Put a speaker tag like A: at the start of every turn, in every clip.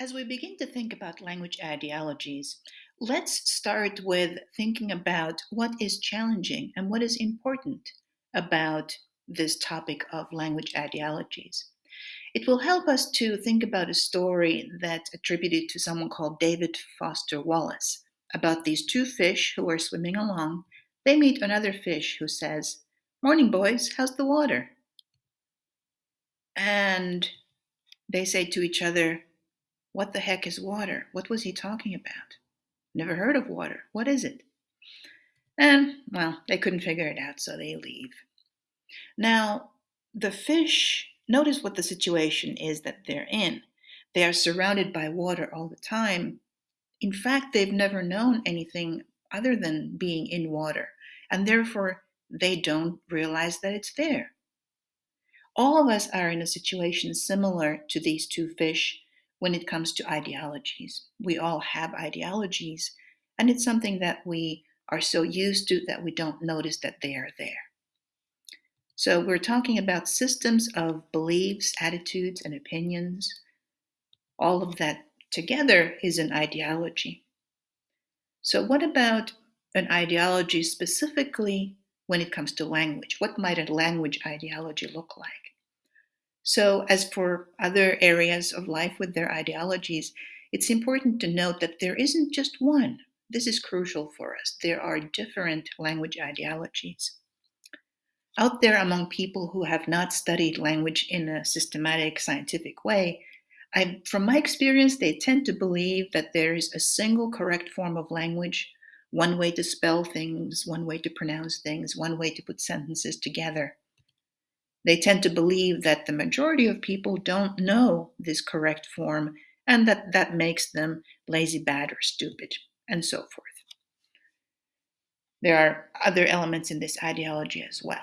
A: As we begin to think about language ideologies, let's start with thinking about what is challenging and what is important about this topic of language ideologies. It will help us to think about a story that's attributed to someone called David Foster Wallace about these two fish who are swimming along. They meet another fish who says, Morning, boys, how's the water? And they say to each other, what the heck is water? What was he talking about? Never heard of water. What is it? And, well, they couldn't figure it out, so they leave. Now, the fish, notice what the situation is that they're in. They are surrounded by water all the time. In fact, they've never known anything other than being in water, and therefore they don't realize that it's there. All of us are in a situation similar to these two fish when it comes to ideologies. We all have ideologies, and it's something that we are so used to that we don't notice that they are there. So we're talking about systems of beliefs, attitudes, and opinions. All of that together is an ideology. So what about an ideology specifically when it comes to language? What might a language ideology look like? So as for other areas of life with their ideologies, it's important to note that there isn't just one. This is crucial for us. There are different language ideologies. Out there among people who have not studied language in a systematic scientific way, I, from my experience, they tend to believe that there is a single correct form of language, one way to spell things, one way to pronounce things, one way to put sentences together. They tend to believe that the majority of people don't know this correct form and that that makes them lazy, bad, or stupid, and so forth. There are other elements in this ideology as well.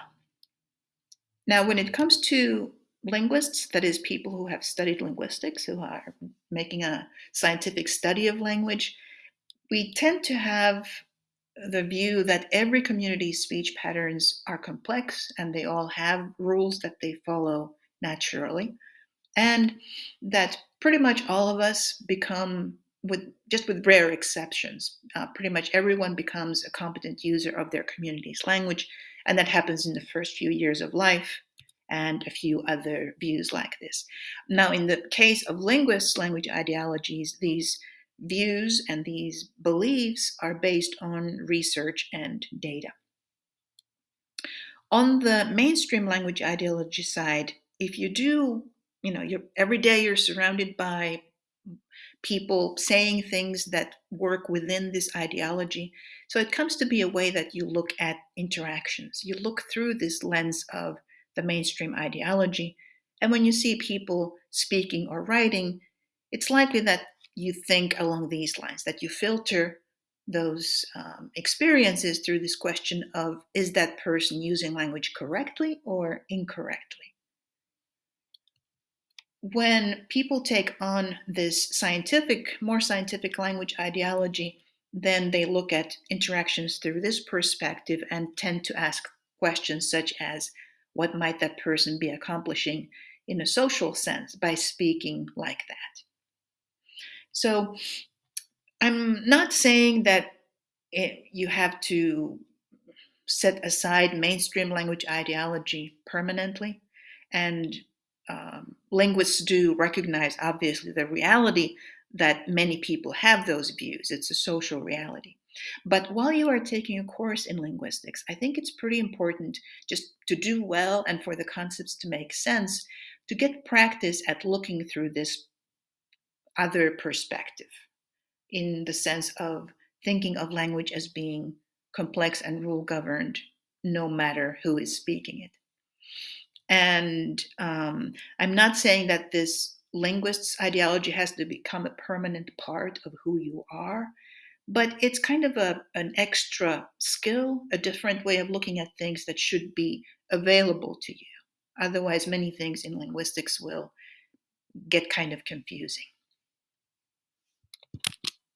A: Now, when it comes to linguists, that is, people who have studied linguistics, who are making a scientific study of language, we tend to have the view that every community's speech patterns are complex and they all have rules that they follow naturally, and that pretty much all of us become, with just with rare exceptions, uh, pretty much everyone becomes a competent user of their community's language, and that happens in the first few years of life and a few other views like this. Now, in the case of linguists' language ideologies, these views and these beliefs are based on research and data. On the mainstream language ideology side, if you do, you know, you're, every day you're surrounded by people saying things that work within this ideology. So it comes to be a way that you look at interactions. You look through this lens of the mainstream ideology. And when you see people speaking or writing, it's likely that you think along these lines, that you filter those um, experiences through this question of is that person using language correctly or incorrectly? When people take on this scientific, more scientific language ideology, then they look at interactions through this perspective and tend to ask questions such as what might that person be accomplishing in a social sense by speaking like that? So I'm not saying that it, you have to set aside mainstream language ideology permanently. And um, linguists do recognize, obviously, the reality that many people have those views. It's a social reality. But while you are taking a course in linguistics, I think it's pretty important just to do well and for the concepts to make sense to get practice at looking through this other perspective in the sense of thinking of language as being complex and rule governed no matter who is speaking it. And um, I'm not saying that this linguist's ideology has to become a permanent part of who you are, but it's kind of a, an extra skill, a different way of looking at things that should be available to you. Otherwise, many things in linguistics will get kind of confusing.